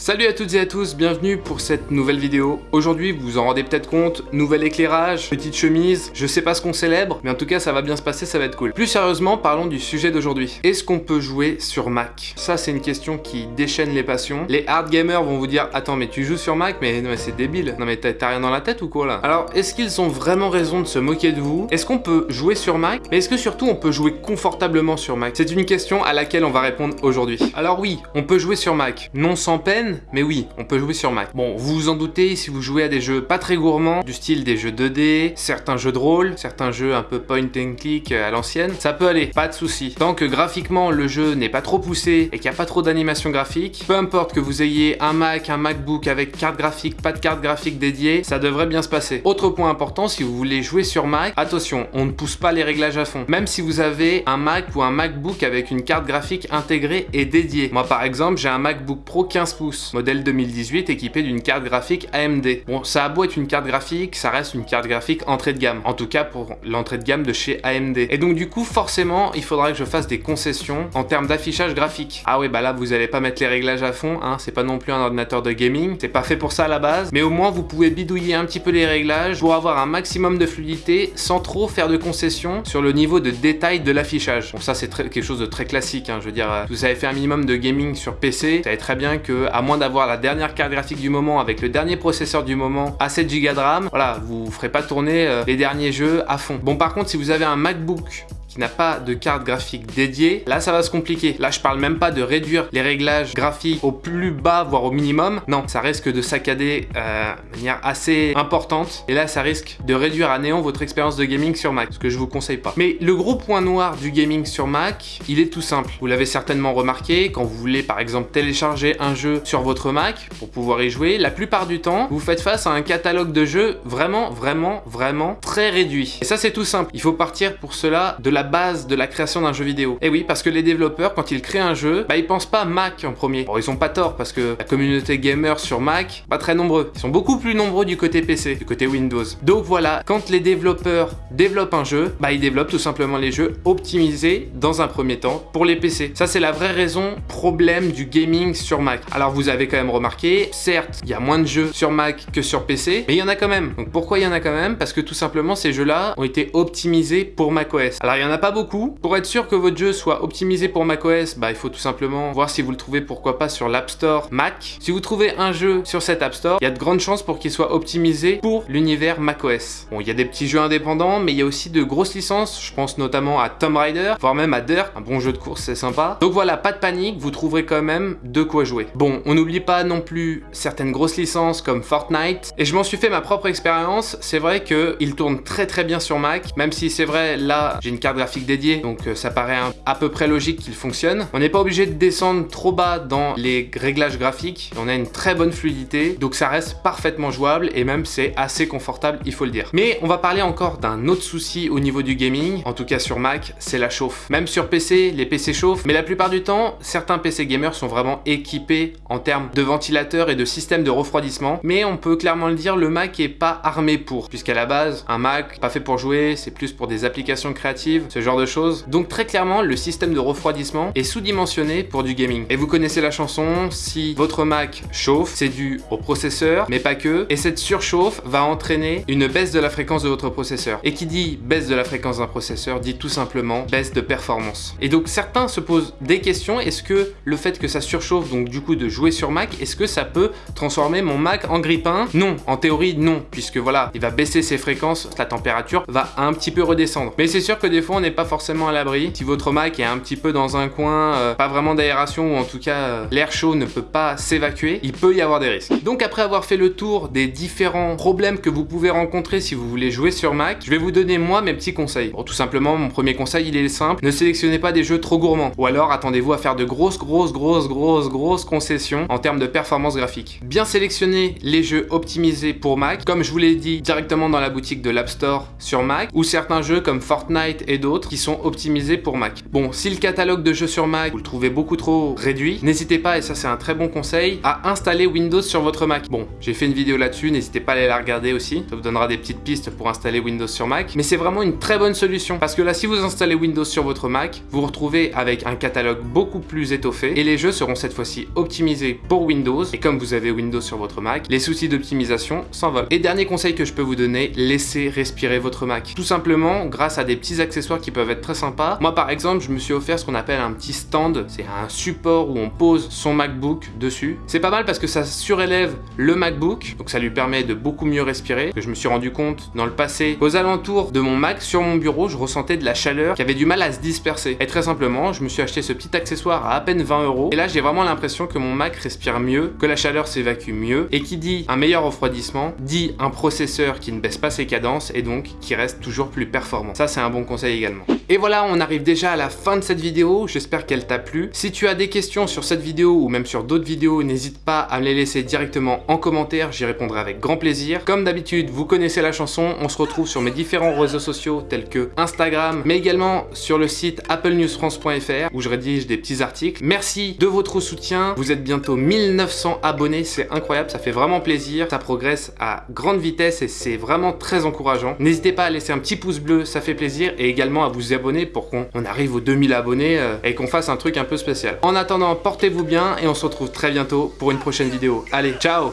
Salut à toutes et à tous, bienvenue pour cette nouvelle vidéo. Aujourd'hui, vous vous en rendez peut-être compte, nouvel éclairage, petite chemise, je sais pas ce qu'on célèbre, mais en tout cas ça va bien se passer, ça va être cool. Plus sérieusement, parlons du sujet d'aujourd'hui. Est-ce qu'on peut jouer sur Mac? Ça c'est une question qui déchaîne les passions. Les hard gamers vont vous dire, attends mais tu joues sur Mac? Mais mais c'est débile, non mais t'as rien dans la tête ou quoi là? Alors est-ce qu'ils ont vraiment raison de se moquer de vous? Est-ce qu'on peut jouer sur Mac? Mais est-ce que surtout on peut jouer confortablement sur Mac? C'est une question à laquelle on va répondre aujourd'hui. Alors oui, on peut jouer sur Mac, non sans peine, mais oui, on peut jouer sur Mac. Bon, vous vous en doutez, si vous jouez à des jeux pas très gourmands, du style des jeux 2D, certains jeux de rôle, certains jeux un peu point and click à l'ancienne, ça peut aller, pas de souci. Tant que graphiquement le jeu n'est pas trop poussé et qu'il n'y a pas trop d'animation graphique, peu importe que vous ayez un Mac, un MacBook avec carte graphique, pas de carte graphique dédiée, ça devrait bien se passer. Autre point important, si vous voulez jouer sur Mac, attention, on ne pousse pas les réglages à fond. Même si vous avez un Mac ou un MacBook avec une carte graphique intégrée et dédiée. Moi par exemple, j'ai un MacBook Pro 15 pouces modèle 2018 équipé d'une carte graphique AMD. Bon, ça a beau être une carte graphique, ça reste une carte graphique entrée de gamme, en tout cas pour l'entrée de gamme de chez AMD. Et donc du coup, forcément, il faudra que je fasse des concessions en termes d'affichage graphique. Ah oui, bah là, vous allez pas mettre les réglages à fond, hein, c'est pas non plus un ordinateur de gaming, c'est pas fait pour ça à la base, mais au moins vous pouvez bidouiller un petit peu les réglages pour avoir un maximum de fluidité sans trop faire de concessions sur le niveau de détail de l'affichage. Bon, ça c'est quelque chose de très classique, hein, je veux dire, vous avez fait un minimum de gaming sur PC, vous savez très bien que, à moins d'avoir la dernière carte graphique du moment avec le dernier processeur du moment à 7 Go de RAM, voilà, vous ferez pas tourner euh, les derniers jeux à fond. Bon par contre, si vous avez un MacBook qui n'a pas de carte graphique dédiée, là ça va se compliquer. Là je parle même pas de réduire les réglages graphiques au plus bas, voire au minimum. Non, ça risque de saccader euh, de manière assez importante. Et là ça risque de réduire à néant votre expérience de gaming sur Mac, ce que je vous conseille pas. Mais le gros point noir du gaming sur Mac, il est tout simple. Vous l'avez certainement remarqué, quand vous voulez par exemple télécharger un jeu sur votre Mac pour pouvoir y jouer, la plupart du temps, vous faites face à un catalogue de jeux vraiment, vraiment, vraiment très réduit. Et ça c'est tout simple. Il faut partir pour cela de la base de la création d'un jeu vidéo. Et oui, parce que les développeurs, quand ils créent un jeu, bah ils pensent pas Mac en premier. Bon, ils ont pas tort, parce que la communauté gamer sur Mac, pas très nombreux. Ils sont beaucoup plus nombreux du côté PC, du côté Windows. Donc voilà, quand les développeurs développent un jeu, bah ils développent tout simplement les jeux optimisés dans un premier temps pour les PC. Ça c'est la vraie raison problème du gaming sur Mac. Alors vous avez quand même remarqué, certes, il y a moins de jeux sur Mac que sur PC, mais il y en a quand même. Donc pourquoi il y en a quand même? Parce que tout simplement ces jeux-là ont été optimisés pour macOS. Alors il y en a pas beaucoup. Pour être sûr que votre jeu soit optimisé pour macOS, bah, il faut tout simplement voir si vous le trouvez pourquoi pas sur l'App Store Mac. Si vous trouvez un jeu sur cet App Store, il y a de grandes chances pour qu'il soit optimisé pour l'univers macOS. Bon, il y a des petits jeux indépendants, mais il y a aussi de grosses licences. Je pense notamment à Tomb Raider, voire même à Dirt, un bon jeu de course, c'est sympa. Donc voilà, pas de panique, vous trouverez quand même de quoi jouer. Bon, on n'oublie pas non plus certaines grosses licences comme Fortnite, et je m'en suis fait ma propre expérience. C'est vrai qu'il tourne très très bien sur Mac, même si c'est vrai, là, j'ai une carte graphique dédiée, donc euh, ça paraît à peu près logique qu'il fonctionne. On n'est pas obligé de descendre trop bas dans les réglages graphiques, on a une très bonne fluidité, donc ça reste parfaitement jouable et même c'est assez confortable, il faut le dire. Mais on va parler encore d'un autre souci au niveau du gaming, en tout cas sur Mac, c'est la chauffe. Même sur PC, les PC chauffent, mais la plupart du temps, certains PC gamers sont vraiment équipés en termes de ventilateurs et de systèmes de refroidissement, mais on peut clairement le dire, le Mac est pas armé pour, puisqu'à la base, un Mac, pas fait pour jouer, c'est plus pour des applications créatives, ce genre de choses. Donc très clairement, le système de refroidissement est sous-dimensionné pour du gaming. Et vous connaissez la chanson, si votre Mac chauffe, c'est dû au processeur, mais pas que, et cette surchauffe va entraîner une baisse de la fréquence de votre processeur. Et qui dit baisse de la fréquence d'un processeur, dit tout simplement baisse de performance. Et donc certains se posent des questions, est-ce que le fait que ça surchauffe, donc du coup de jouer sur Mac, est-ce que ça peut transformer mon Mac en grippin? Non, en théorie non, puisque voilà, il va baisser ses fréquences, la température va un petit peu redescendre. Mais c'est sûr que des fois n'est pas forcément à l'abri. Si votre Mac est un petit peu dans un coin, euh, pas vraiment d'aération ou en tout cas euh, l'air chaud ne peut pas s'évacuer, il peut y avoir des risques. Donc après avoir fait le tour des différents problèmes que vous pouvez rencontrer si vous voulez jouer sur Mac, je vais vous donner moi mes petits conseils. Bon, tout simplement, mon premier conseil il est simple, ne sélectionnez pas des jeux trop gourmands. Ou alors attendez-vous à faire de grosses, grosses, grosses, grosses, grosses concessions en termes de performance graphique. Bien sélectionner les jeux optimisés pour Mac, comme je vous l'ai dit directement dans la boutique de l'App Store sur Mac, ou certains jeux comme Fortnite et d'autres qui sont optimisés pour Mac. Bon, si le catalogue de jeux sur Mac, vous le trouvez beaucoup trop réduit, n'hésitez pas, et ça c'est un très bon conseil, à installer Windows sur votre Mac. Bon, j'ai fait une vidéo là-dessus, n'hésitez pas à aller la regarder aussi, ça vous donnera des petites pistes pour installer Windows sur Mac, mais c'est vraiment une très bonne solution, parce que là, si vous installez Windows sur votre Mac, vous vous retrouvez avec un catalogue beaucoup plus étoffé, et les jeux seront cette fois-ci optimisés pour Windows, et comme vous avez Windows sur votre Mac, les soucis d'optimisation s'envolent. Et dernier conseil que je peux vous donner, laissez respirer votre Mac. Tout simplement, grâce à des petits accessoires qui peuvent être très sympas. Moi, par exemple, je me suis offert ce qu'on appelle un petit stand, c'est un support où on pose son MacBook dessus. C'est pas mal parce que ça surélève le MacBook, donc ça lui permet de beaucoup mieux respirer. Je me suis rendu compte dans le passé, aux alentours de mon Mac, sur mon bureau, je ressentais de la chaleur qui avait du mal à se disperser. Et très simplement, je me suis acheté ce petit accessoire à à peine 20 euros. Et là, j'ai vraiment l'impression que mon Mac respire mieux, que la chaleur s'évacue mieux, et qui dit un meilleur refroidissement, dit un processeur qui ne baisse pas ses cadences, et donc qui reste toujours plus performant. Ça, c'est un bon conseil Et voilà, on arrive déjà à la fin de cette vidéo, j'espère qu'elle t'a plu. Si tu as des questions sur cette vidéo ou même sur d'autres vidéos, n'hésite pas à me les laisser directement en commentaire, j'y répondrai avec grand plaisir. Comme d'habitude, vous connaissez la chanson, on se retrouve sur mes différents réseaux sociaux tels que Instagram, mais également sur le site applenewsfrance.fr où je rédige des petits articles. Merci de votre soutien, vous êtes bientôt 1900 abonnés, c'est incroyable, ça fait vraiment plaisir, ça progresse à grande vitesse et c'est vraiment très encourageant. N'hésitez pas à laisser un petit pouce bleu, ça fait plaisir, et également à vous abonner pour qu'on arrive aux 2000 abonnés euh, et qu'on fasse un truc un peu spécial. En attendant, portez-vous bien et on se retrouve très bientôt pour une prochaine vidéo. Allez, ciao